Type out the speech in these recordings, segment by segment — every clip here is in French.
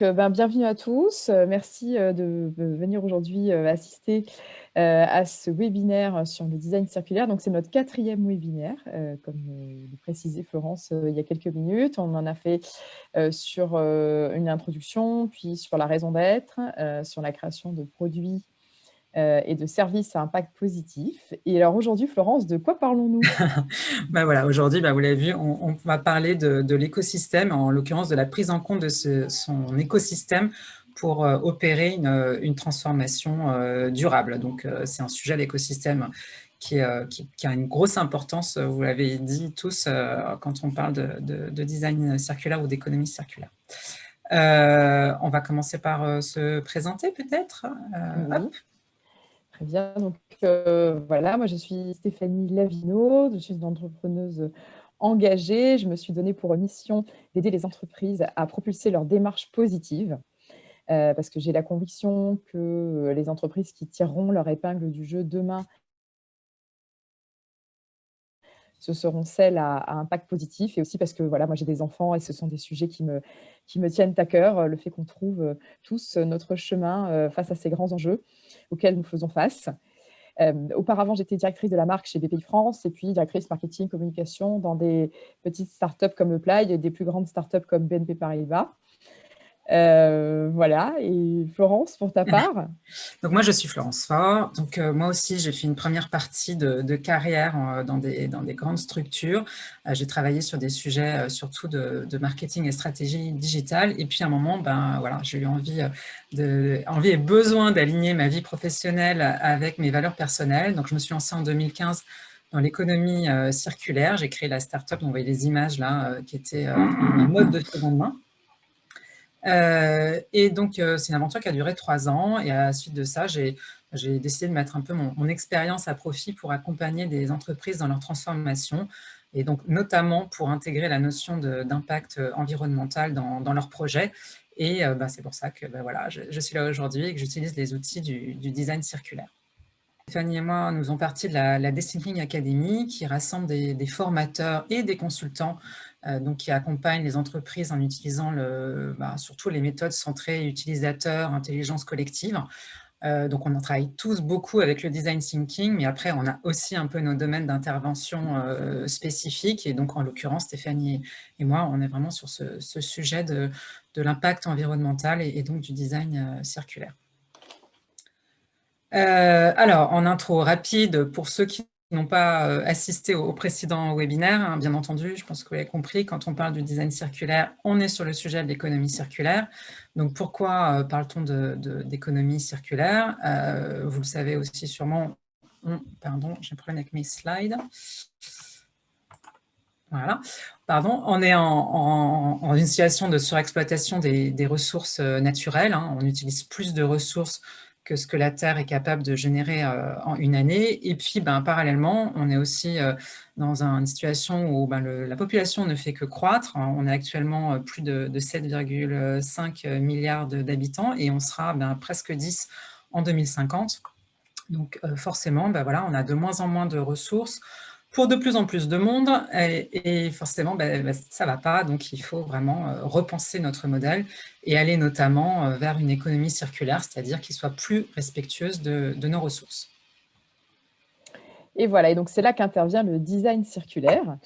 Euh, ben, bienvenue à tous. Euh, merci euh, de venir aujourd'hui assister à ce webinaire sur le design circulaire. Donc, c'est notre quatrième webinaire, comme le précisait Florence il y a quelques minutes. On en a fait sur une introduction, puis sur la raison d'être, sur la création de produits et de services à impact positif. Et alors aujourd'hui, Florence, de quoi parlons-nous? Bah voilà, Aujourd'hui, bah vous l'avez vu, on, va parler de, l'écosystème, en l'occurrence de la prise en compte de son écosystème pour euh, opérer une, transformation euh, durable. Donc, c'est un sujet, l'écosystème, qui, qui, a une grosse importance, vous l'avez dit tous, quand on parle de, design circulaire ou d'économie circulaire. on va commencer par se présenter peut-être? Très bien. Donc, euh, voilà, moi, je suis Stéphanie Lavino, je suis une entrepreneuse engagée. Je me suis donnée pour mission d'aider les entreprises à propulser leur démarche positive euh, parce que j'ai la conviction que les entreprises qui tireront leur épingle du jeu demain ce seront celles à, impact positif et aussi parce que voilà, moi j'ai des enfants et ce sont des sujets qui me, tiennent à cœur, le fait qu'on trouve euh, tous notre chemin euh, face à ces grands enjeux auxquels nous faisons face. Euh, auparavant, j'étais directrice de la marque chez BPI France et puis directrice marketing communication dans des petites startups comme Apply et des plus grandes startups comme BNP Paribas. Euh, voilà, et Florence, pour ta part? Donc moi, je suis Florence Fort. Donc euh, moi aussi, j'ai fait une première partie de, carrière euh, dans, des, dans des grandes structures. j'ai travaillé sur des sujets surtout de, marketing et stratégie digitale. Et puis à un moment, ben, voilà, j'ai eu envie, de, envie et besoin d'aligner ma vie professionnelle avec mes valeurs personnelles. Donc je me suis lancée en 2015 dans l'économie circulaire. J'ai créé la start-up, on voyait les images là, qui était un mode de seconde main. Euh, et donc, euh, c'est une aventure qui a duré trois ans. Et à la suite de ça, j'ai décidé de mettre un peu mon, expérience à profit pour accompagner des entreprises dans leur transformation. Et donc, notamment pour intégrer la notion d'impact euh, environnemental dans, dans leurs projets. Et bah, c'est pour ça que bah, voilà, je, suis là aujourd'hui et que j'utilise les outils du, design circulaire. Stéphanie et moi, nous faisons partie de la, la Academy qui rassemble des, formateurs et des consultants donc qui accompagne les entreprises en utilisant bah, surtout les méthodes centrées utilisateurs, intelligence collective. Euh, donc, on en travaille tous beaucoup avec le design thinking, mais après, on a aussi un peu nos domaines d'intervention euh, spécifiques. Et donc, en l'occurrence, Stéphanie et moi, on est vraiment sur ce, sujet de, l'impact environnemental et, donc du design circulaire. alors, en intro rapide, pour ceux qui n'ont pas euh, assisté au, précédent webinaire, hein, bien entendu, je pense que vous avez compris, quand on parle du design circulaire, on est sur le sujet de l'économie circulaire. Donc pourquoi euh, parle-t-on d'économie circulaire? Euh, Vous le savez aussi sûrement, pardon, j'ai un problème avec mes slides. Voilà, pardon, on est en, une situation de surexploitation des, ressources naturelles, hein. on utilise plus de ressources que ce que la Terre est capable de générer euh, en une année. Et puis, ben, parallèlement, on est aussi euh, dans une situation où ben, la population ne fait que croître. On est actuellement euh, plus de, 7,5 milliards d'habitants et on sera ben, presque 10 en 2050. Donc forcément, ben, voilà, on a de moins en moins de ressources pour de plus en plus de monde et, forcément ben, ben, ça ne va pas, donc il faut vraiment euh, repenser notre modèle et aller notamment euh, vers une économie circulaire, c'est-à-dire qui soit plus respectueuse de, nos ressources. Et voilà, et donc c'est là qu'intervient le design circulaire,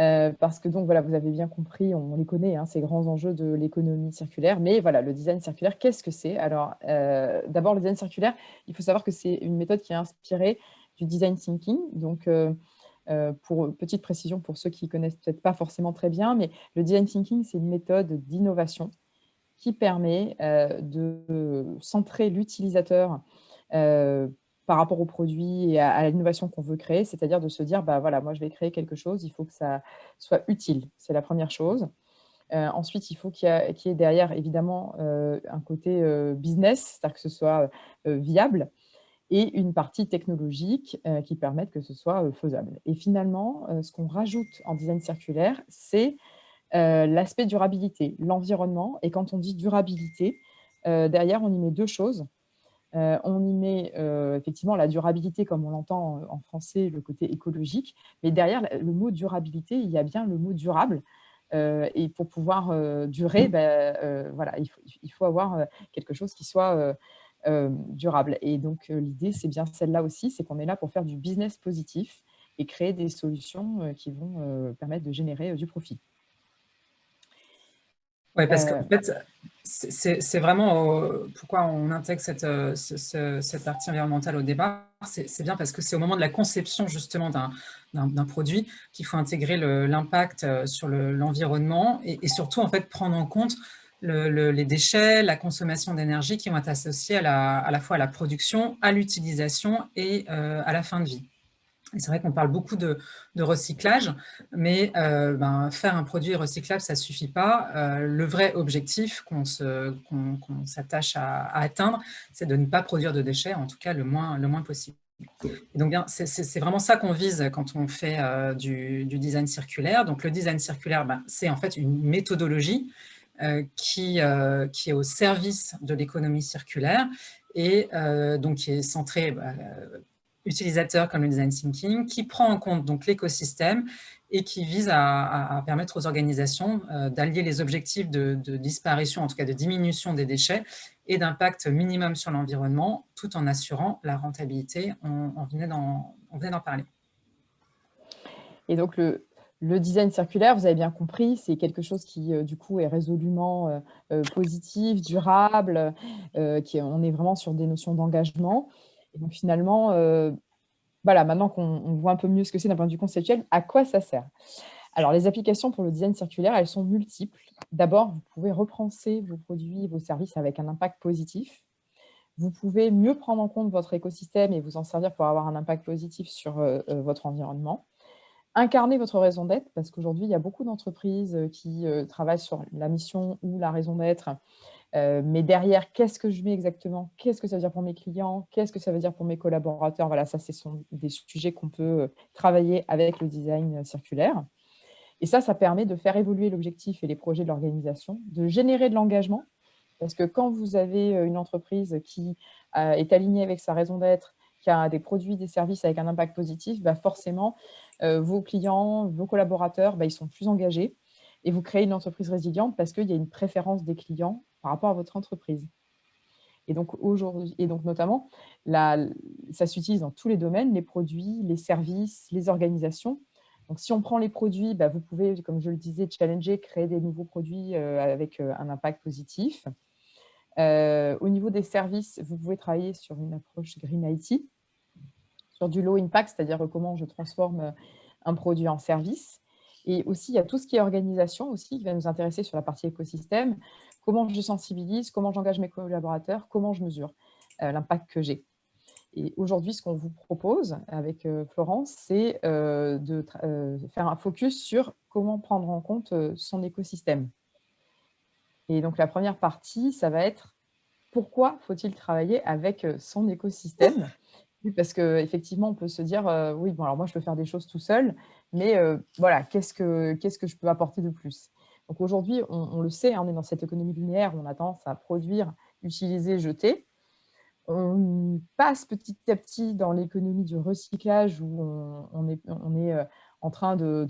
euh, parce que donc voilà, vous avez bien compris, on les connaît, hein, ces grands enjeux de l'économie circulaire, mais voilà, le design circulaire, qu'est-ce que c'est? Alors, d'abord, le design circulaire, il faut savoir que c'est une méthode qui est inspirée du design thinking, donc pour petite précision pour ceux qui ne connaissent peut-être pas forcément très bien, mais le design thinking, c'est une méthode d'innovation qui permet euh, de centrer l'utilisateur euh, par rapport au produit et à, l'innovation qu'on veut créer, c'est-à-dire de se dire, bah voilà, moi je vais créer quelque chose, il faut que ça soit utile, c'est la première chose. ensuite, il faut qu'il y, ait derrière, évidemment, un côté business, c'est-à-dire que ce soit viable et une partie technologique euh, qui permettent que ce soit euh, faisable. Et finalement, euh, ce qu'on rajoute en design circulaire, c'est l'aspect durabilité, l'environnement. Et quand on dit durabilité, derrière, on y met deux choses. on y met effectivement la durabilité, comme on l'entend en français, le côté écologique, mais derrière le mot durabilité, il y a bien le mot durable, et pour pouvoir durer, ben, voilà, il faut, il faut avoir quelque chose qui soit durable. Et donc, l'idée, c'est bien celle-là aussi, c'est qu'on est là pour faire du business positif et créer des solutions qui vont permettre de générer du profit. Oui, parce qu'en fait, c'est vraiment pourquoi on intègre cette, cette partie environnementale au départ. C'est bien parce que c'est au moment de la conception justement d'un produit qu'il faut intégrer l'impact sur l'environnement et, surtout en fait prendre en compte les déchets, la consommation d'énergie qui vont être associés à la, à la fois à la production, à l'utilisation et à la fin de vie. C'est vrai qu'on parle beaucoup de, recyclage, mais euh, ben, faire un produit recyclable, ça ne suffit pas. Euh, le vrai objectif qu'on s'attache à, atteindre, c'est de ne pas produire de déchets, en tout cas le moins, le moins possible. Et donc, c'est vraiment ça qu'on vise quand on fait euh, du, design circulaire. Donc, le design circulaire, ben, c'est en fait une méthodologie qui, qui est au service de l'économie circulaire et donc qui est centrée bah, utilisateur comme le design thinking, qui prend en compte l'écosystème et qui vise à, permettre aux organisations euh, d'allier les objectifs de, disparition, en tout cas de diminution des déchets, et d'impact minimum sur l'environnement, tout en assurant la rentabilité. On, on venait d'en parler. Et donc, le, le, design circulaire, vous avez bien compris, c'est quelque chose qui, euh, du coup, est résolument euh, positif, durable, qui, on est vraiment sur des notions d'engagement. Et donc finalement, euh, voilà, maintenant qu'on voit un peu mieux ce que c'est d'un point de vue conceptuel, à quoi ça sert? Alors les applications pour le design circulaire, elles sont multiples. D'abord, vous pouvez repenser vos produits, vos services avec un impact positif. Vous pouvez mieux prendre en compte votre écosystème et vous en servir pour avoir un impact positif sur euh, euh, votre environnement. Incarner votre raison d'être, parce qu'aujourd'hui, il y a beaucoup d'entreprises qui travaillent sur la mission ou la raison d'être euh, mais derrière, qu'est-ce que je mets exactement? Qu'est-ce que ça veut dire pour mes clients? Qu'est-ce que ça veut dire pour mes collaborateurs? Voilà, ça, ce sont des sujets qu'on peut euh, travailler avec le design circulaire. Et ça, ça permet de faire évoluer l'objectif et les projets de l'organisation, de générer de l'engagement, parce que quand vous avez euh, une entreprise qui est alignée avec sa raison d'être, qui a des produits, des services avec un impact positif, bah forcément, vos clients, vos collaborateurs, bah, ils sont plus engagés et vous créez une entreprise résiliente parce qu'il y a une préférence des clients par rapport à votre entreprise. Et donc, et donc notamment, ça s'utilise dans tous les domaines, les produits, les services, les organisations. Donc, si on prend les produits, bah, vous pouvez, comme je le disais, challenger, créer des nouveaux produits euh, avec euh, un impact positif. Euh, au niveau des services, vous pouvez travailler sur une approche Green IT, sur du low impact, c'est-à-dire comment je transforme un produit en service. Et aussi, il y a tout ce qui est organisation aussi, qui va nous intéresser sur la partie écosystème comment je sensibilise, comment j'engage mes collaborateurs, comment je mesure euh, l'impact que j'ai. Et aujourd'hui, ce qu'on vous propose avec euh, Florence, c'est euh, de faire un focus sur comment prendre en compte son écosystème. Et donc, la première partie, ça va être pourquoi faut-il travailler avec son écosystème? Parce qu'effectivement, on peut se dire, oui, bon, alors moi, je peux faire des choses tout seul, mais voilà, qu'est-ce que, qu'est-ce que je peux apporter de plus? Donc aujourd'hui, on, le sait, hein, on est dans cette économie linéaire on a tendance à produire, utiliser, jeter. On passe petit à petit dans l'économie du recyclage où on, est, euh, en train de,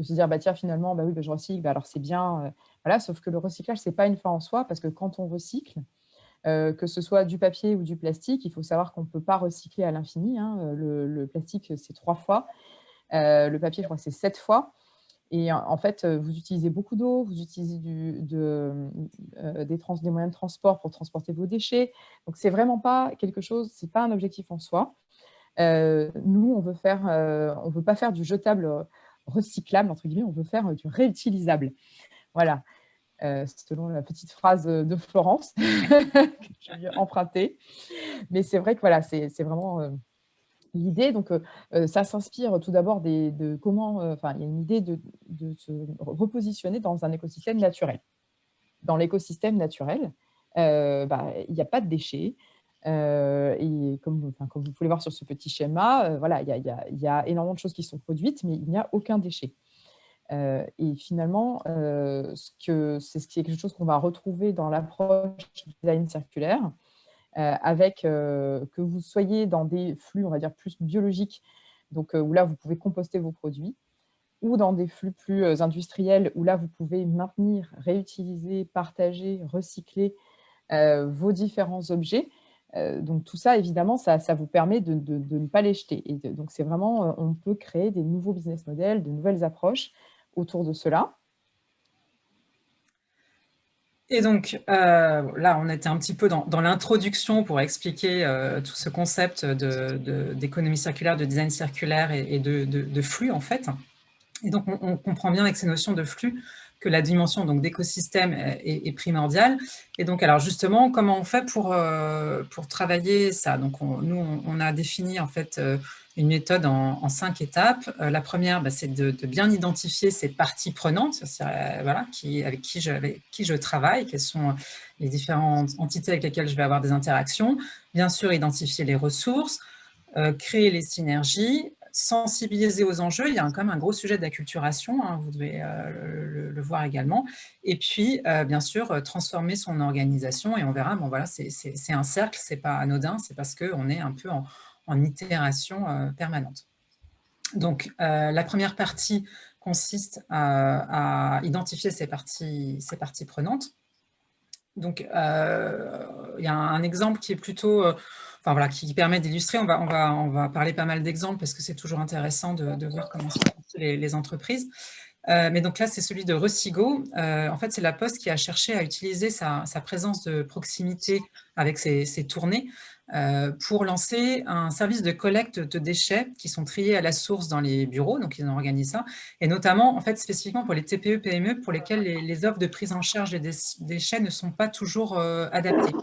se dire, bah, tiens, finalement, bah oui, bah, je recycle, bah, alors c'est bien. Euh, voilà, sauf que le recyclage, ce n'est pas une fin en soi parce que quand on recycle, euh, que ce soit du papier ou du plastique, il faut savoir qu'on ne peut pas recycler à l'infini. Hein. Le, plastique, c'est trois fois. le papier, je crois, c'est sept fois. Et en fait, euh, vous utilisez beaucoup d'eau, vous utilisez euh, des, des, moyens de transport pour transporter vos déchets. Donc, c'est vraiment pas quelque chose, c'est pas un objectif en soi. Euh, nous, on veut faire, veut pas faire du jetable recyclable, entre guillemets, on veut faire du réutilisable. Voilà, selon la petite phrase de Florence que j'ai empruntée. Mais c'est vrai que voilà, c'est vraiment l'idée, donc ça s'inspire tout d'abord de comment, enfin, il y a une idée de, se repositionner dans un écosystème naturel. Dans l'écosystème naturel, bah, il n'y a pas de déchets. et comme, comme, vous pouvez voir sur ce petit schéma, voilà, il y, a, énormément de choses qui sont produites, mais il n'y a aucun déchet. Et finalement, c'est quelque chose qu'on va retrouver dans l'approche du design circulaire, euh, avec euh, que vous soyez dans des flux, on va dire, plus biologiques, donc euh, où là, vous pouvez composter vos produits, ou dans des flux plus industriels où là, vous pouvez maintenir, réutiliser, partager, recycler vos différents objets. donc tout ça, évidemment, ça, vous permet de, ne pas les jeter. Et donc c'est vraiment, on peut créer des nouveaux business models, de nouvelles approches autour de cela. Et donc, euh, là, on était un petit peu dans, l'introduction pour expliquer euh, tout ce concept d'économie circulaire, de design circulaire et, de, flux, en fait. Et donc, on, comprend bien avec ces notions de flux que la dimension d'écosystème est, primordiale. Et donc, alors justement, comment on fait pour, euh, pour travailler ça? Donc, nous, on, a défini en fait une méthode en, cinq étapes. Euh, la première, bah, c'est de, bien identifier ces parties prenantes, euh, voilà, qui, avec, qui je, qui je travaille, quelles sont les différentes entités avec lesquelles je vais avoir des interactions. Bien sûr, identifier les ressources, euh, créer les synergies, sensibiliser aux enjeux. Il y a quand même un gros sujet d'acculturation, hein, vous devez le, voir également. Et puis, bien sûr, transformer son organisation. Et on verra, bon voilà, c'est un cercle, c'est pas anodin, c'est parce qu'on est un peu en, en itération euh, permanente. Donc, euh, la première partie consiste à, identifier ces parties, ces parties prenantes. Donc, euh, il y a un exemple qui est plutôt, enfin voilà, qui permet d'illustrer. On va, on, va, on va parler pas mal d'exemples parce que c'est toujours intéressant de, voir comment les, les entreprises. Mais donc là, c'est celui de Recigo. en fait, c'est la Poste qui a cherché à utiliser sa, présence de proximité avec ses, tournées euh, pour lancer un service de collecte de déchets qui sont triés à la source dans les bureaux, donc ils ont organisé ça, et notamment, en fait, spécifiquement pour les TPE-PME, pour lesquels les, offres de prise en charge des déchets ne sont pas toujours euh, adaptées.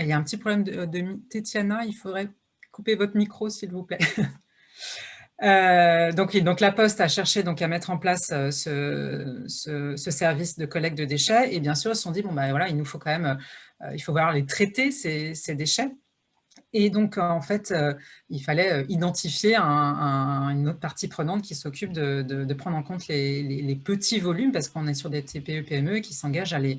Il y a un petit problème de, de Tétiana, il faudrait couper votre micro, s'il vous plaît. Euh, donc, la Poste a cherché à mettre en place ce, ce, service de collecte de déchets et bien sûr, ils se sont dit, bon, voilà, il nous faut quand même euh, il faut voir les traiter, ces, déchets. Et donc, en fait, euh, il fallait euh, identifier une autre partie prenante qui s'occupe de, prendre en compte les, petits volumes, parce qu'on est sur des TPE-PME qui s'engagent à les,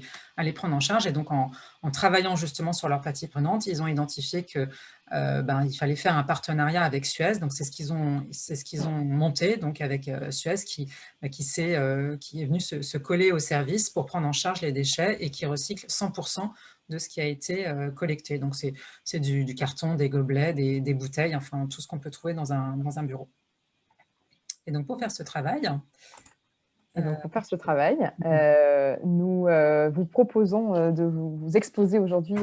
prendre en charge. Et donc, en, travaillant justement sur leurs parties prenantes, ils ont identifié que ben, il fallait faire un partenariat avec Suez. Donc, c'est ce qu'ils ont, ce ont monté, donc avec Suez, qui, bah, qui, est, qui est venu se, coller au service pour prendre en charge les déchets et qui recycle 100% de ce qui a été euh, collecté. Donc, c'est du, carton, des gobelets, des, bouteilles, enfin, tout ce qu'on peut trouver dans un, un, bureau. Et donc, pour faire ce travail... donc, pour faire ce travail, euh, euh, nous vous proposons de vous, exposer aujourd'hui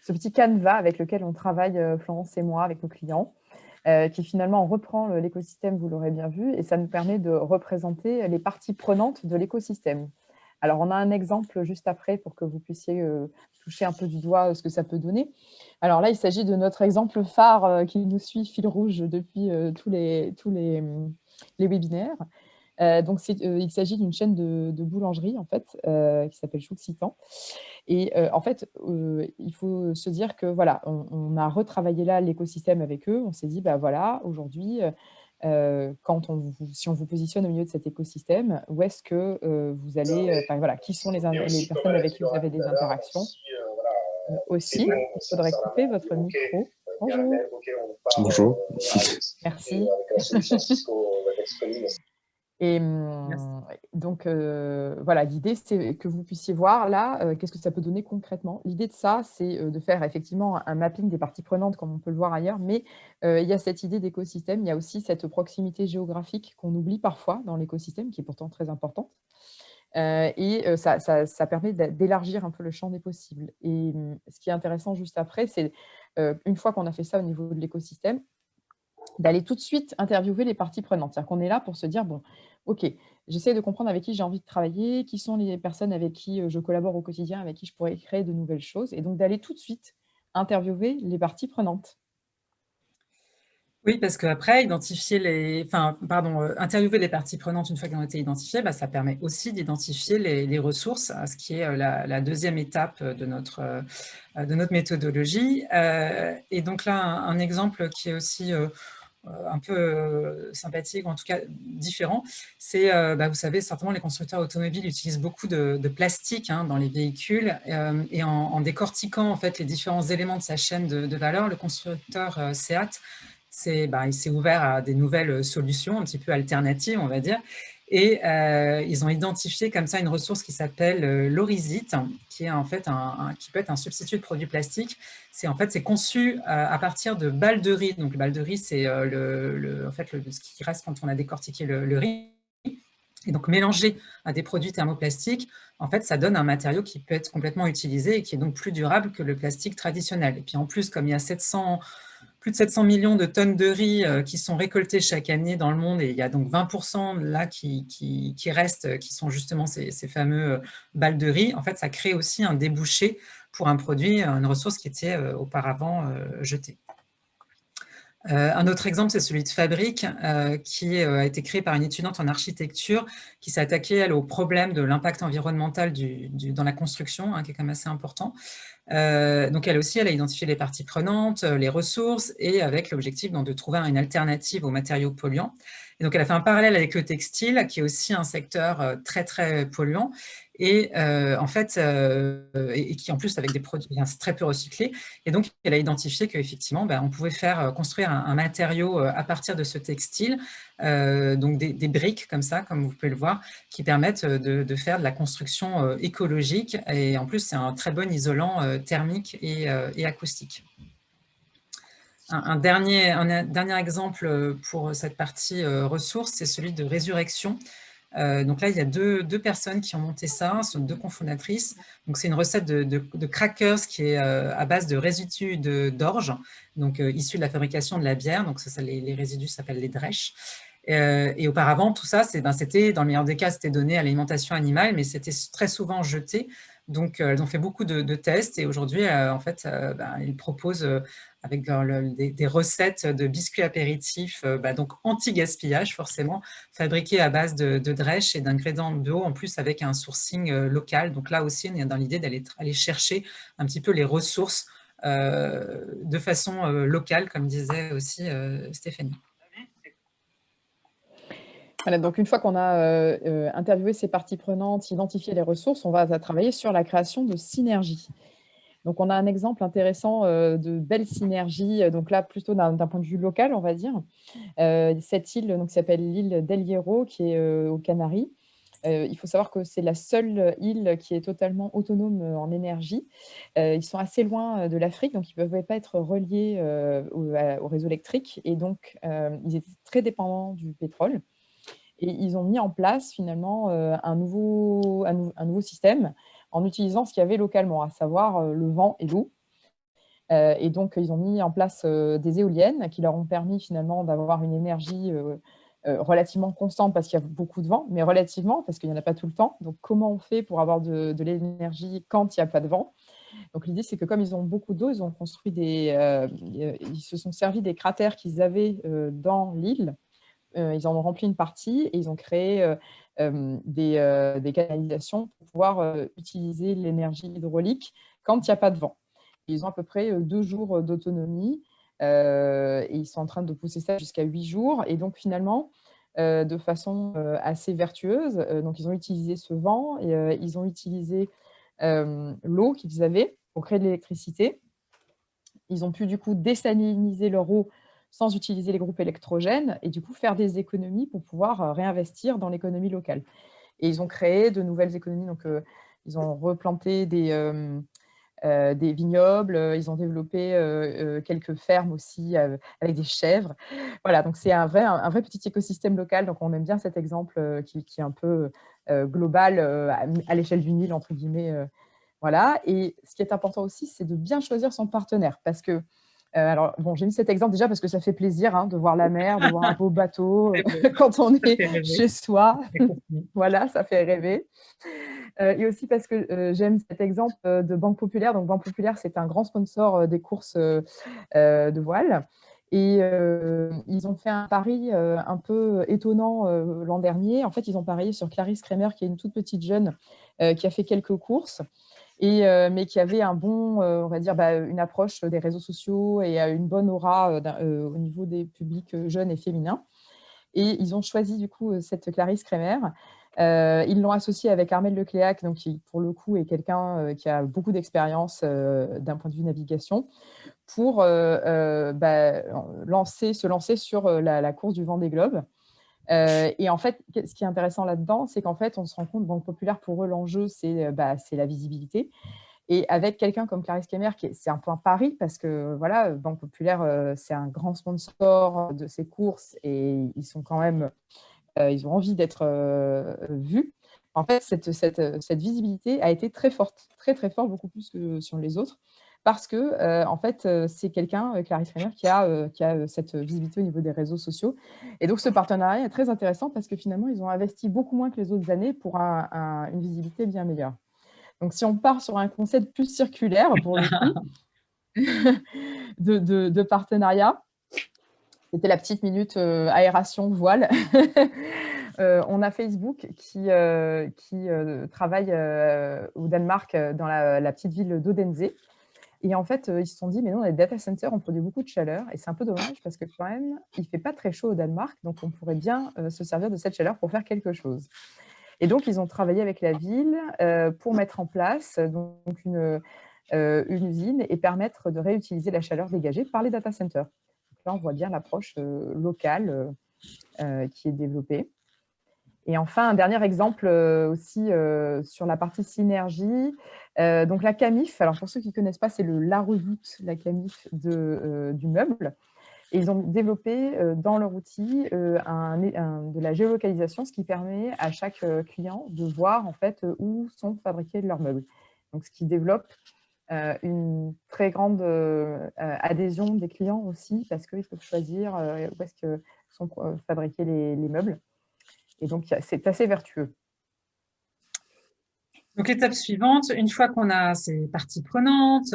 ce petit canevas avec lequel on travaille, Florence et moi, avec nos clients, qui finalement reprend l'écosystème, vous l'aurez bien vu, et ça nous permet de représenter les parties prenantes de l'écosystème. Alors, on a un exemple juste après pour que vous puissiez toucher un peu du doigt ce que ça peut donner. Alors là, il s'agit de notre exemple phare qui nous suit fil rouge depuis tous les, tous les, les webinaires. Donc, il s'agit d'une chaîne de, boulangerie, en fait, qui s'appelle Chouxitan. Et en fait, il faut se dire que, voilà, on, a retravaillé là l'écosystème avec eux. On s'est dit, bah voilà, aujourd'hui, quand on si on vous positionne au milieu de cet écosystème, où est-ce que vous allez, enfin voilà, qui sont les, les personnes avec qui vous avez des interactions? aussi. Il faudrait couper votre micro. Bonjour. Bonjour. Merci. Et mmh, donc, voilà, l'idée, c'est que vous puissiez voir là, qu'est-ce que ça peut donner concrètement. L'idée de ça, c'est de faire effectivement un mapping des parties prenantes, comme on peut le voir ailleurs, mais il y a cette idée d'écosystème, il y a aussi cette proximité géographique qu'on oublie parfois dans l'écosystème, qui est pourtant très importante. et ça, permet d'élargir un peu le champ des possibles. Et mmh, ce qui est intéressant juste après, c'est une fois qu'on a fait ça au niveau de l'écosystème, d'aller tout de suite interviewer les parties prenantes. C'est-à-dire qu'on est là pour se dire, bon, OK, j'essaie de comprendre avec qui j'ai envie de travailler, qui sont les personnes avec qui je collabore au quotidien, avec qui je pourrais créer de nouvelles choses, et donc d'aller tout de suite interviewer les parties prenantes. Oui, parce qu'après, identifier les, enfin, pardon, interviewer les parties prenantes une fois qu'elles ont été identifiées, bah, ça permet aussi d'identifier les, ressources, ce qui est la, deuxième étape de notre, de notre méthodologie. et donc là, un exemple qui est aussi un peu euh, sympathique, ou en tout cas différent, c'est, euh, bah, vous savez, certainement les constructeurs automobiles utilisent beaucoup de, plastique hein, dans les véhicules, et en, décortiquant en fait les différents éléments de sa chaîne de, valeur, le constructeur SEAT bah, il s'est ouvert à des nouvelles solutions, un petit peu alternatives, on va dire. Et euh, ils ont identifié comme ça une ressource qui s'appelle euh, qui est en fait un, qui peut être un substitut de produits plastiques. C'est en fait c'est conçu euh, à partir de balles de riz. Donc, le balle de riz, c'est le, en fait ce qui reste quand on a décortiqué le, riz. Et donc, mélangé à des produits thermoplastiques, en fait, ça donne un matériau qui peut être complètement utilisé et qui est donc plus durable que le plastique traditionnel. Et puis, en plus, comme il y a 700 plus de 700 millions de tonnes de riz euh, qui sont récoltées chaque année dans le monde et il y a donc 20% là qui, restent, qui sont justement ces, fameux euh, balles de riz. En fait, ça crée aussi un débouché pour un produit, une ressource qui était euh, auparavant jetée. Un autre exemple, c'est celui de Fabrique, qui a été créé par une étudiante en architecture qui s'est attaquée au problème de l'impact environnemental dans la construction, hein, qui est quand même assez important. Euh, donc elle aussi, elle a identifié les parties prenantes, euh, les ressources, et avec l'objectif de trouver une alternative aux matériaux polluants. Et donc elle a fait un parallèle avec le textile, qui est aussi un secteur euh, très très polluant, et en fait, et, qui en plus avec des produits très peu recyclés. Et donc, elle a identifié qu'effectivement, ben, on pouvait faire construire un, matériau à partir de ce textile, donc des, briques comme ça, comme vous pouvez le voir, qui permettent de, faire de la construction écologique. Et en plus, c'est un très bon isolant thermique et, acoustique. Un, dernier, un, dernier, exemple pour cette partie ressources, c'est celui de résurrection. Euh, donc là, il y a deux, personnes qui ont monté ça, ce sont deux cofondatrices. Donc c'est une recette de, crackers qui est euh, à base de résidus d'orge, donc euh, issus de la fabrication de la bière. Donc ça, les, résidus s'appellent les drèches. et auparavant, tout ça, ben, c'était, dans le meilleur des cas, c'était donné à l'alimentation animale, mais c'était très souvent jeté. Donc, elles ont fait beaucoup de, tests et aujourd'hui, en fait, ben, ils proposent avec des, recettes de biscuits apéritifs, euh, bah, donc anti-gaspillage forcément, fabriqués à base de, de et d'ingrédients bio, en plus avec un sourcing euh, local. Donc là aussi, on est dans l'idée d'aller aller chercher un petit peu les ressources euh, de façon locale, comme disait aussi Stéphanie. Voilà, donc une fois qu'on a interviewé ces parties prenantes, identifié les ressources, on va travailler sur la création de synergies. Donc, on a un exemple intéressant euh, de belle synergie, euh, donc là, plutôt d'un point de vue local, on va dire. Euh, cette île donc, s'appelle l'île d'El Hierro, qui est aux Canaries. il faut savoir que c'est la seule île qui est totalement autonome en énergie. ils sont assez loin de l'Afrique, donc ils ne peuvent pas être reliés au, réseau électrique. Et donc, ils étaient très dépendants du pétrole. Et ils ont mis en place finalement un nouveau système en utilisant ce qu'il y avait localement, à savoir euh, le vent et l'eau. Euh, et donc, ils ont mis en place euh, des éoliennes qui leur ont permis finalement d'avoir une énergie relativement constante parce qu'il y a beaucoup de vent, mais relativement parce qu'il n'y en a pas tout le temps. Donc, comment on fait pour avoir de, l'énergie quand il n'y a pas de vent? Donc l'idée, c'est que comme ils ont beaucoup d'eau, ils ont construit des, ils se sont servis des cratères qu'ils avaient dans l'île. ils en ont rempli une partie et ils ont créé des, des, canalisations pour pouvoir utiliser l'énergie hydraulique quand il n'y a pas de vent. Ils ont à peu près deux jours d'autonomie et ils sont en train de pousser ça jusqu'à huit jours. Et donc finalement, de façon assez vertueuse, donc ils ont utilisé ce vent, et, ils ont utilisé l'eau qu'ils avaient pour créer de l'électricité. Ils ont pu du coup désaliniser leur eau sans utiliser les groupes électrogènes et du coup faire des économies pour pouvoir euh, réinvestir dans l'économie locale. Et ils ont créé de nouvelles économies, donc euh, ils ont replanté des, euh, des vignobles, ils ont développé quelques fermes aussi avec des chèvres. Voilà, donc c'est un vrai, un, vrai petit écosystème local, donc on aime bien cet exemple qui, est un peu global à, l'échelle du Nil, entre guillemets. voilà, et ce qui est important aussi, c'est de bien choisir son partenaire, parce que alors, bon, j'ai mis cet exemple déjà parce que ça fait plaisir hein, de voir la mer, de voir un beau bateau euh, quand on est chez soi. voilà, ça fait rêver. Euh, et aussi parce que j'aime cet exemple de Banque Populaire. Donc, Banque Populaire, c'est un grand sponsor des courses de voile. Et ils ont fait un pari un peu étonnant l'an dernier. En fait, ils ont parié sur Clarisse Kremer, qui est une toute petite jeune qui a fait quelques courses et, euh, mais qui avait un bon, euh, on va dire, bah, une approche des réseaux sociaux et une bonne aura euh, au niveau des publics jeunes et féminins. Et ils ont choisi du coup cette Clarisse Kremer ils l'ont associé avec Armel Lecléac, donc qui pour le coup est quelqu'un qui a beaucoup d'expérience d'un point de vue navigation, pour bah, se lancer sur la, course du vent des globes. et en fait, ce qui est intéressant là-dedans, c'est qu'en fait, on se rend compte, Banque Populaire, pour eux, l'enjeu, c'est bah, la visibilité. Et avec quelqu'un comme Clarisse Kemer, c'est un peu un pari parce que voilà, Banque Populaire, euh, c'est un grand sponsor de ces courses et ils sont quand même, euh, ils ont envie d'être euh, vus. En fait, cette, cette, visibilité a été très forte, très très forte, beaucoup plus que sur les autres, parce que en fait, c'est quelqu'un, Clarisse Kemer, qui a, qui a cette visibilité au niveau des réseaux sociaux. Et donc, ce partenariat est très intéressant parce que finalement, ils ont investi beaucoup moins que les autres années pour une visibilité bien meilleure. Donc, si on part sur un concept plus circulaire, pour le coup, de, partenariat, c'était la petite minute euh, aération voile. Euh, on a Facebook qui, euh, qui travaille au Danemark dans la, petite ville d'Odense. Et en fait, ils se sont dit, mais non, les data centers, on produit beaucoup de chaleur. Et c'est un peu dommage parce que quand même, il ne fait pas très chaud au Danemark. Donc, on pourrait bien se servir de cette chaleur pour faire quelque chose. Et donc, ils ont travaillé avec la ville euh, pour mettre en place donc, une, euh, une, usine et permettre de réutiliser la chaleur dégagée par les data centers. là, on voit bien l'approche euh, locale qui est développée. Et enfin, un dernier exemple aussi sur la partie synergie. donc la CAMIF, alors pour ceux qui ne connaissent pas, c'est la redoute, la CAMIF du meuble. Et ils ont développé euh, dans leur outil euh, de la géolocalisation, ce qui permet à chaque euh, client de voir en fait où sont fabriqués leurs meubles. Donc, ce qui développe une très grande adhésion des clients aussi, parce qu'ils peuvent choisir où est-ce que sont fabriqués les, meubles. Et donc, c'est assez vertueux. Donc, étape suivante, une fois qu'on a ces parties prenantes,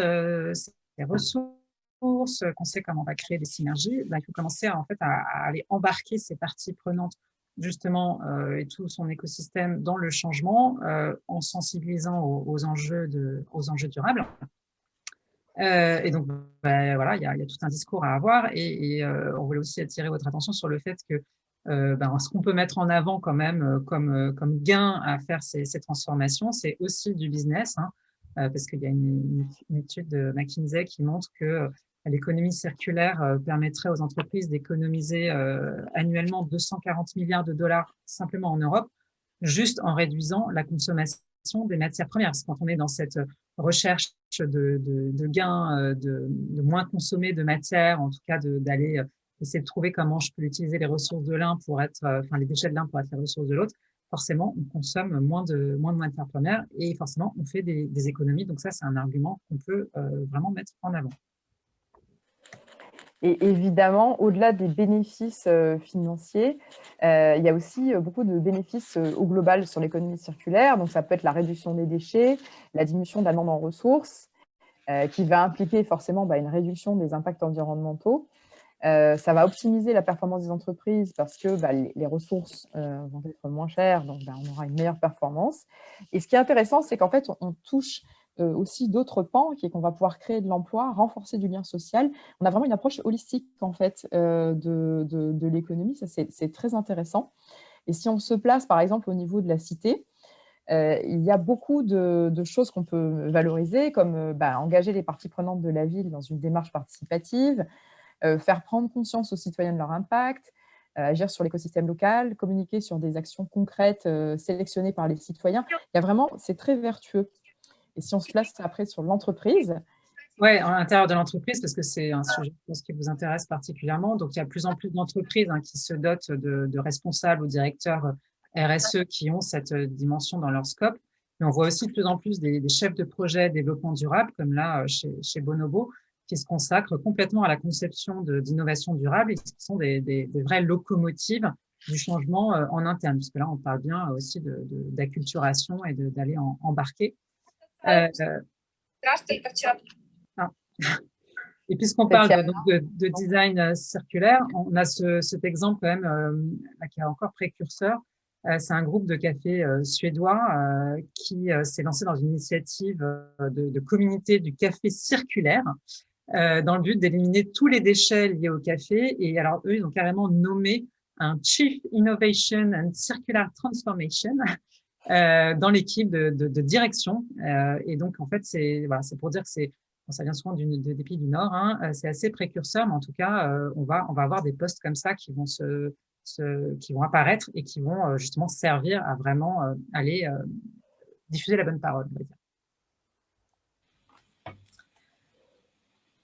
ces ressources, qu'on sait comment on va créer des synergies, bah, il faut commencer à, en fait, à, aller embarquer ces parties prenantes justement euh, et tout son écosystème dans le changement euh, en sensibilisant aux, enjeux, de, aux enjeux durables. Euh, et donc, bah, voilà, il y, a, tout un discours à avoir et, on voulait aussi attirer votre attention sur le fait que ben, ce qu'on peut mettre en avant quand même comme, comme gain à faire ces, transformations, c'est aussi du business. Hein. parce qu'il y a une, étude de McKinsey qui montre que l'économie circulaire euh, permettrait aux entreprises d'économiser euh, annuellement 240 milliards de dollars simplement en Europe, juste en réduisant la consommation des matières premières. Parce que quand on est dans cette recherche de, gains, euh, de, moins consommer de matière, en tout cas d'aller essayer de trouver comment je peux utiliser les ressources de l'un pour être, enfin les déchets de l'un pour être les ressources de l'autre, forcément, on consomme moins de, moins de matières premières et forcément, on fait des, économies. Donc ça, c'est un argument qu'on peut vraiment mettre en avant. Et évidemment, au-delà des bénéfices euh, financiers, euh, il y a aussi euh, beaucoup de bénéfices au global sur l'économie circulaire. Donc, ça peut être la réduction des déchets, la diminution de la demande en ressources, qui va impliquer forcément bah, une réduction des impacts environnementaux. Ça va optimiser la performance des entreprises parce que bah, les, ressources vont être moins chères, donc bah, on aura une meilleure performance. Et ce qui est intéressant, c'est qu'en fait, on touche euh, aussi d'autres pans, qui est qu'on va pouvoir créer de l'emploi, renforcer du lien social. On a vraiment une approche holistique en fait euh, de, de, l'économie, ça c'est très intéressant. Et si on se place par exemple au niveau de la cité, euh, il y a beaucoup de, choses qu'on peut valoriser, comme bah, engager les parties prenantes de la ville dans une démarche participative, faire prendre conscience aux citoyens de leur impact, agir sur l'écosystème local, communiquer sur des actions concrètes sélectionnées par les citoyens. Il y a vraiment, c'est très vertueux. Et si on se place après sur l'entreprise Oui, à l'intérieur de l'entreprise, parce que c'est un sujet qui vous intéresse particulièrement. Donc, il y a de plus en plus d'entreprises hein, qui se dotent de, responsables ou directeurs RSE qui ont cette euh, dimension dans leur scope. Mais on voit aussi de plus en plus des, chefs de projet développement durable, comme là euh, chez, Bonobo, qui se consacrent complètement à la conception d'innovation durable et qui sont des, vraies locomotives du changement euh, en interne, puisque là, on parle bien aussi d'acculturation et d'aller embarquer. Euh, ah. Et puisqu'on parle de, design euh, circulaire, on a cet exemple quand même euh, qui est encore précurseur. C'est un groupe de café suédois qui s'est lancé dans une initiative de, communauté du café circulaire dans le but d'éliminer tous les déchets liés au café. Et alors, eux, ils ont carrément nommé un Chief Innovation and Circular Transformation dans l'équipe de, direction. et donc, en fait, c'est voilà, pour dire que c'est ça vient souvent des pays du Nord, hein, c'est assez précurseur, mais en tout cas, on, va, on va avoir des postes comme ça qui vont, se, qui vont apparaître et qui vont justement servir à vraiment aller diffuser la bonne parole. On va dire.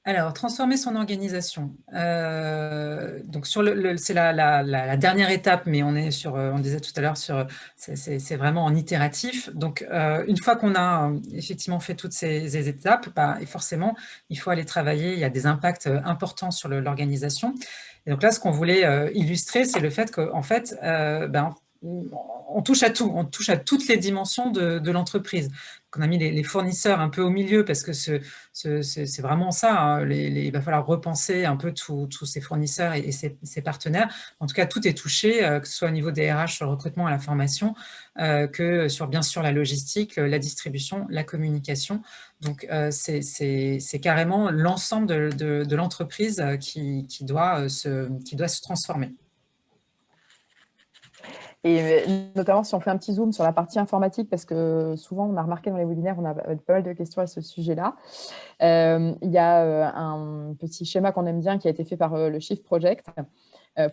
Alors, transformer son organisation. Euh, le, c'est la, dernière étape, mais on est sur, euh, on disait tout à l'heure, sur, c'est vraiment en itératif. Donc, euh, une fois qu'on a effectivement fait toutes ces, étapes, bah, et forcément, il faut aller travailler. Il y a des impacts importants sur l'organisation. Et donc là, ce qu'on voulait illustrer, c'est le fait qu'en fait, ben, on touche à tout, on touche à toutes les dimensions de l'entreprise qu'on a mis les, fournisseurs un peu au milieu parce que c'est vraiment ça. Hein, il va falloir repenser un peu tous ces fournisseurs et, ces, partenaires. En tout cas, tout est touché, euh, que ce soit au niveau des RH le recrutement et la formation, euh, que sur bien sûr la logistique, la distribution, la communication. Donc, euh, c'est carrément l'ensemble de, l'entreprise qui doit se transformer. Et euh, notamment, si on fait un petit zoom sur la partie informatique, parce que souvent, on a remarqué dans les webinaires, on a pas mal de questions à ce sujet-là. Euh, il y a euh, un petit schéma qu'on aime bien qui a été fait par le Shift Project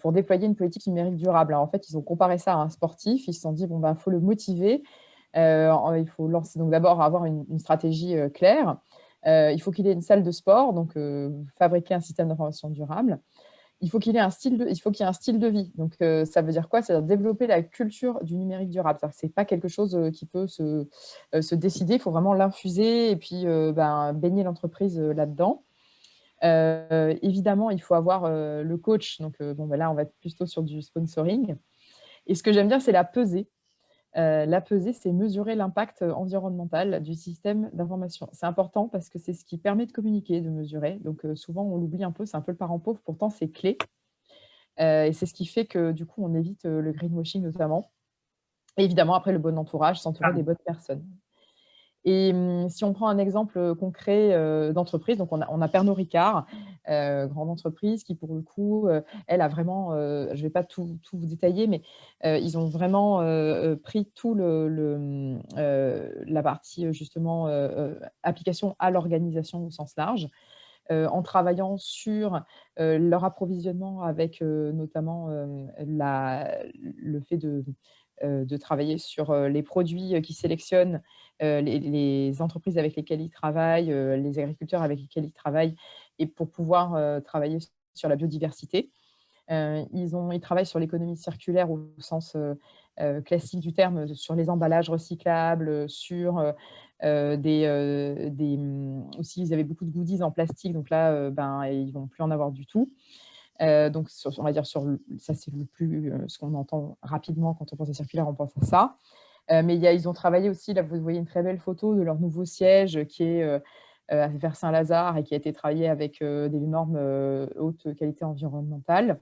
pour déployer une politique numérique durable. en fait, ils ont comparé ça à un sportif. Ils se sont dit, bon, ben, faut le motiver. il faut lancer, donc d'abord avoir une, une stratégie claire. il faut qu'il ait une salle de sport, donc fabriquer un système d'information durable il faut qu'il ait un style de, y ait un style de vie. Donc, euh, ça veut dire quoi? C'est-à-dire développer la culture du numérique durable. Ce n'est pas quelque chose euh, qui peut se, euh, se décider. Il faut vraiment l'infuser et puis ben, baigner l'entreprise là-dedans. évidemment, il faut avoir le coach. Donc, bon, ben là, on va être plutôt sur du sponsoring. Et ce que j'aime bien, c'est la pesée. Euh, la pesée, c'est mesurer l'impact environnemental du système d'information. C'est important parce que c'est ce qui permet de communiquer, de mesurer. Donc euh, souvent, on l'oublie un peu, c'est un peu le parent pauvre, pourtant c'est clé. Euh, et c'est ce qui fait que du coup, on évite le greenwashing notamment. Et évidemment, après, le bon entourage, s'entourer ah. des bonnes personnes. Et hum, si on prend un exemple concret d'entreprise, donc on a, Pernod Ricard, euh, grande entreprise qui pour le coup, elle a vraiment, je ne vais pas tout, vous détailler, mais ils ont vraiment pris tout le, la partie justement application à l'organisation au sens large. en travaillant sur leur approvisionnement avec notamment le fait de, de travailler sur les produits qu'ils sélectionnent euh, les, entreprises avec lesquelles ils travaillent, euh, les agriculteurs avec lesquels ils travaillent, et pour pouvoir euh, travailler sur la biodiversité. ils, ont, ils travaillent sur l'économie circulaire au sens classique du terme, sur les emballages recyclables, sur des, mm, aussi ils avaient beaucoup de goodies en plastique, donc là ben, ils vont plus en avoir du tout. donc on va dire sur ça c'est le plus ce qu'on entend rapidement quand on pense à circulaire, on pense à ça. Euh, mais ils ont travaillé aussi, là vous voyez une très belle photo de leur nouveau siège qui est euh, euh, vers Saint-Lazare et qui a été travaillé avec des normes haute qualité environnementale.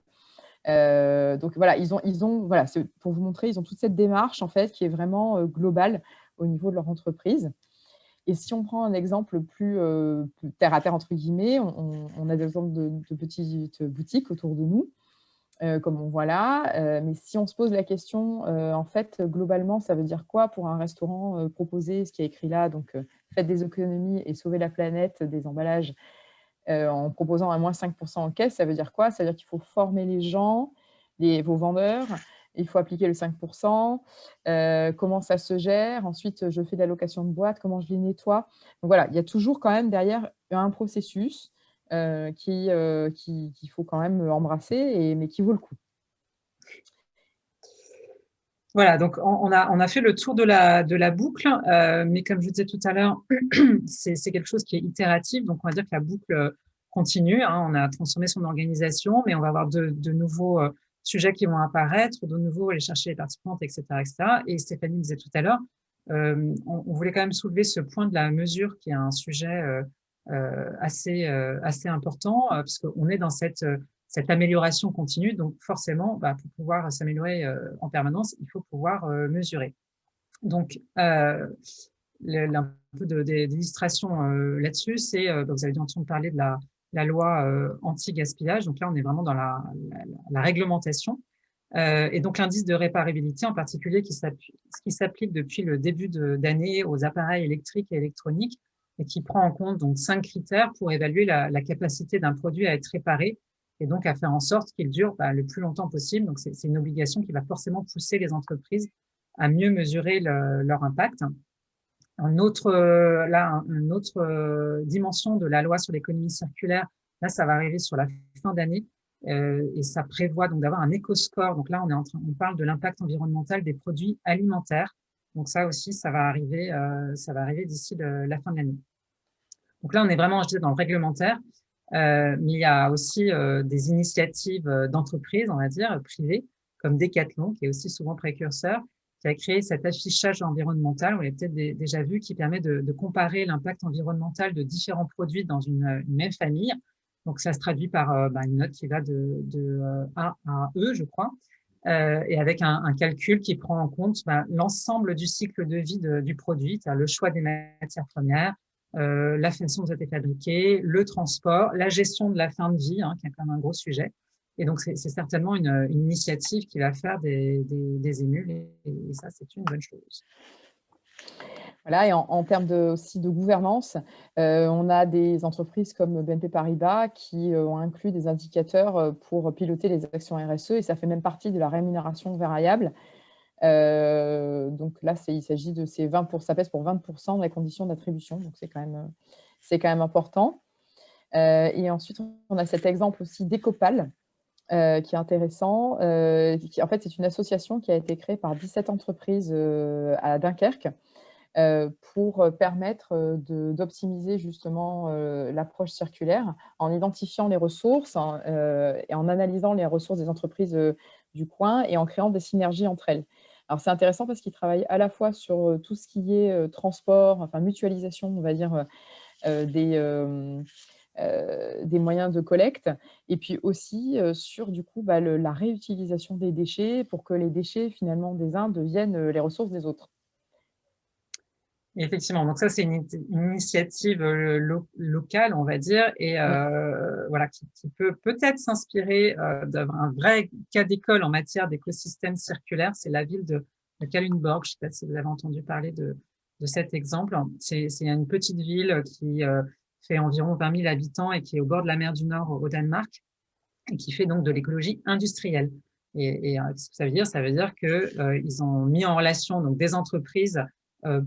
donc voilà, ils ont, ils ont, voilà, pour vous montrer, ils ont toute cette démarche en fait qui est vraiment globale au niveau de leur entreprise. Et si on prend un exemple plus, terre à terre entre guillemets, on, a des exemples de, petites boutiques autour de nous euh, comme on voit là. Euh, mais si on se pose la question, euh, en fait, globalement, ça veut dire quoi pour un restaurant proposer ce qui est écrit là? Donc, faites des économies et sauvez la planète des emballages en proposant un moins 5% en caisse, ça veut dire quoi? Ça veut dire qu'il faut former les gens, les, vos vendeurs, il faut appliquer le 5%, comment ça se gère, ensuite je fais de la location de boîte, comment je les nettoie? Donc voilà, il y a toujours quand même derrière un processus euh, euh, qu'il qui, faut quand même embrasser, mais qui vaut le coup. Voilà, donc on a, on a fait le tour de la, de la boucle, euh, mais comme je vous disais tout à l'heure, c'est quelque chose qui est itératif, donc on va dire que la boucle continue. Hein. on a transformé son organisation, mais on va avoir de, de nouveaux sujets qui vont apparaître, de nouveau aller chercher les participantes, etc. etc. Et Stéphanie disait tout à l'heure, on, voulait quand même soulever ce point de la mesure qui est un sujet euh, assez, euh, assez important, euh, puisqu'on est dans cette, cette amélioration continue. Donc, forcément, bah, pour pouvoir s'améliorer en permanence, il faut pouvoir mesurer. Donc, un peu d'illustration là-dessus, c'est, bah, vous avez dû entendre parler de la, la loi anti-gaspillage. Donc là, on est vraiment dans la, la, réglementation. et donc l'indice de réparabilité en particulier qui s'applique depuis le début d'année aux appareils électriques et électroniques et qui prend en compte donc cinq critères pour évaluer la, capacité d'un produit à être réparé et donc à faire en sorte qu'il dure bah, le plus longtemps possible. Donc c'est une obligation qui va forcément pousser les entreprises à mieux mesurer leur impact. Un autre, là, une autre dimension de la loi sur l'économie circulaire, là, ça va arriver sur la fin d'année, euh, et ça prévoit donc d'avoir un éco-score. Donc là, on, est en train, on parle de l'impact environnemental des produits alimentaires. Donc ça aussi, ça va arriver, euh, ça arriver d'ici la fin de l'année. Donc là, on est vraiment, dans le réglementaire, euh, mais il y a aussi des initiatives d'entreprises, on va dire, privées, comme Decathlon, qui est aussi souvent précurseur, qui a créé cet affichage environnemental, vous l'avez peut-être déjà vu, qui permet de, comparer l'impact environnemental de différents produits dans une même famille. Donc, ça se traduit par euh, bah, une note qui va de, euh, A à E, je crois, euh, et avec un, calcul qui prend en compte bah, l'ensemble du cycle de vie du produit, le choix des matières premières, la façon dont ça a été fabriqué, le transport, la gestion de la fin de vie, hein, qui est quand même un gros sujet. Et donc, c'est certainement une, initiative qui va faire des, émules, et ça, c'est une bonne chose. En, termes de, aussi de gouvernance, euh, on a des entreprises comme BNP Paribas qui euh, ont inclus des indicateurs euh, pour piloter les actions RSE et ça fait même partie de la rémunération variable. donc là, il s'agit de ces 20%, ça pèse pour 20% de la condition d'attribution, donc c'est quand, même, important. et ensuite, on a cet exemple aussi d'Ecopal, qui est intéressant. En fait, c'est une association qui a été créée par 17 entreprises à Dunkerque euh, pour euh, permettre euh, d'optimiser justement l'approche circulaire en identifiant les ressources et en analysant les ressources des entreprises du coin et en créant des synergies entre elles. Alors c'est intéressant parce qu'ils travaillent à la fois sur tout ce qui est transport, enfin mutualisation, on va dire, des, des moyens de collecte, et puis aussi sur du coup bah, la réutilisation des déchets pour que les déchets finalement des uns deviennent les ressources des autres. Effectivement, donc ça c'est une, initiative euh, locale, on va dire, et euh, voilà qui, peut peut-être s'inspirer euh, d'un vrai cas d'école en matière d'écosystème circulaire. C'est la ville de, de Kalundborg. Je ne sais pas si vous avez entendu parler de, de cet exemple. C'est une petite ville qui fait environ 20 000 habitants et qui est au bord de la mer du Nord au Danemark et qui fait donc de l'écologie industrielle. Et, et ce que ça veut dire, ça veut dire qu'ils ont mis en relation donc des entreprises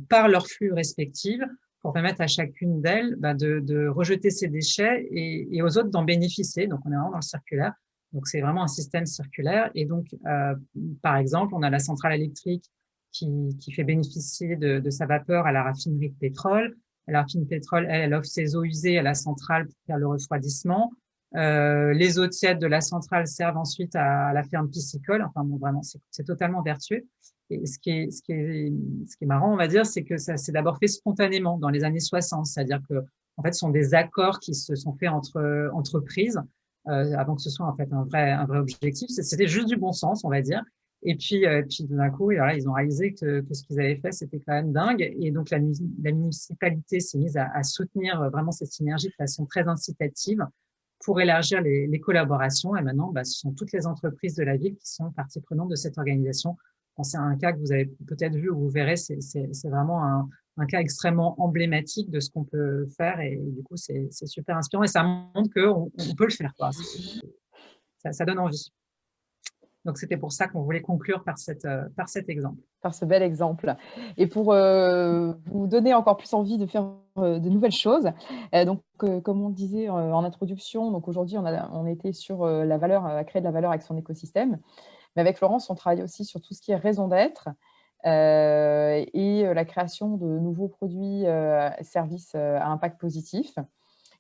par leurs flux respectifs pour permettre à chacune d'elles bah, de, rejeter ses déchets et, aux autres d'en bénéficier. Donc, on est vraiment dans le circulaire. Donc, c'est vraiment un système circulaire. Et donc, euh, par exemple, on a la centrale électrique qui, fait bénéficier de, sa vapeur à la raffinerie de pétrole. La raffinerie de pétrole, elle, elle offre ses eaux usées à la centrale pour faire le refroidissement. Euh, les eaux tièdes de la centrale servent ensuite à, la ferme piscicole. Enfin, bon, vraiment, c'est totalement vertueux. Ce qui est, marrant, on va dire, c'est que ça s'est d'abord fait spontanément dans les années 60. C'est-à-dire que, en fait, ce sont des accords qui se sont faits entre entreprises euh, avant que ce soit un vrai, objectif. C'était juste du bon sens, on va dire. Et puis, euh, d'un coup, ils ont réalisé que, ce qu'ils avaient fait, c'était quand même dingue. Et donc, la, municipalité s'est mise à, soutenir vraiment cette synergie de façon très incitative pour élargir les, les collaborations. Et maintenant, bah, ce sont toutes les entreprises de la ville qui sont partie prenante de cette organisation c'est un cas que vous avez peut-être vu ou vous verrez, c'est vraiment un, cas extrêmement emblématique de ce qu'on peut faire et, du coup, c'est super inspirant et ça montre qu'on on peut le faire. Ça, donne envie. Donc, c'était pour ça qu'on voulait conclure par, euh, par cet exemple. Par ce bel exemple. Et pour euh, vous donner encore plus envie de faire euh, de nouvelles choses, donc, comme on disait en introduction, aujourd'hui, on, on était sur la valeur, à créer de la valeur avec son écosystème. Mais avec Florence, on travaille aussi sur tout ce qui est raison d'être euh, et euh, la création de nouveaux produits, euh, services à impact positif.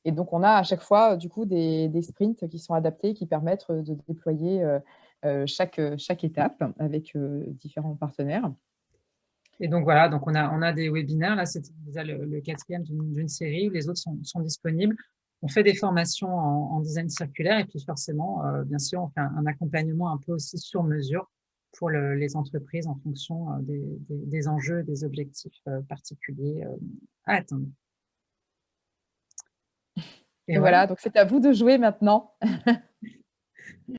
Et donc, on a à chaque fois du coup des, sprints qui sont adaptés, qui permettent de déployer chaque, chaque étape avec différents partenaires. Et donc voilà, donc on a, on a des webinaires, là c'est le, quatrième d'une série, les autres sont disponibles on fait des formations en, design circulaire et puis forcément, euh, bien sûr, on fait un, accompagnement un peu aussi sur mesure pour les entreprises en fonction euh, des, enjeux, des objectifs euh, particuliers à atteindre. Et, voilà, donc c'est à vous de jouer maintenant.